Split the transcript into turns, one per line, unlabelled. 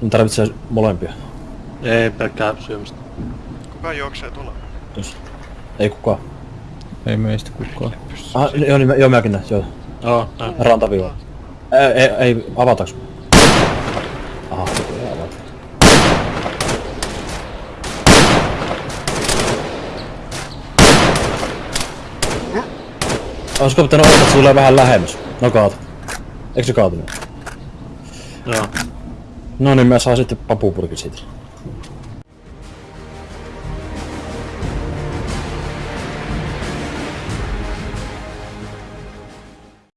Mun tarvitsee molempia.
Ei pelkkää syömistä.
Kuka juoksee tuolla?
Jos. Ei kukaan.
Ei meistä kukaan.
Ah, joo, niin, joo mäkin näin, joo.
Joo, näin.
Rantaviiva. Ei, ei, ei avataanko? Aha, ei avata. Olisiko pitänyt ottaa, että se tulee vähän lähemmäs? No kaatu. Eikö se kaatunut?
Joo.
No niin, mä saan sitten papupurkin siitä.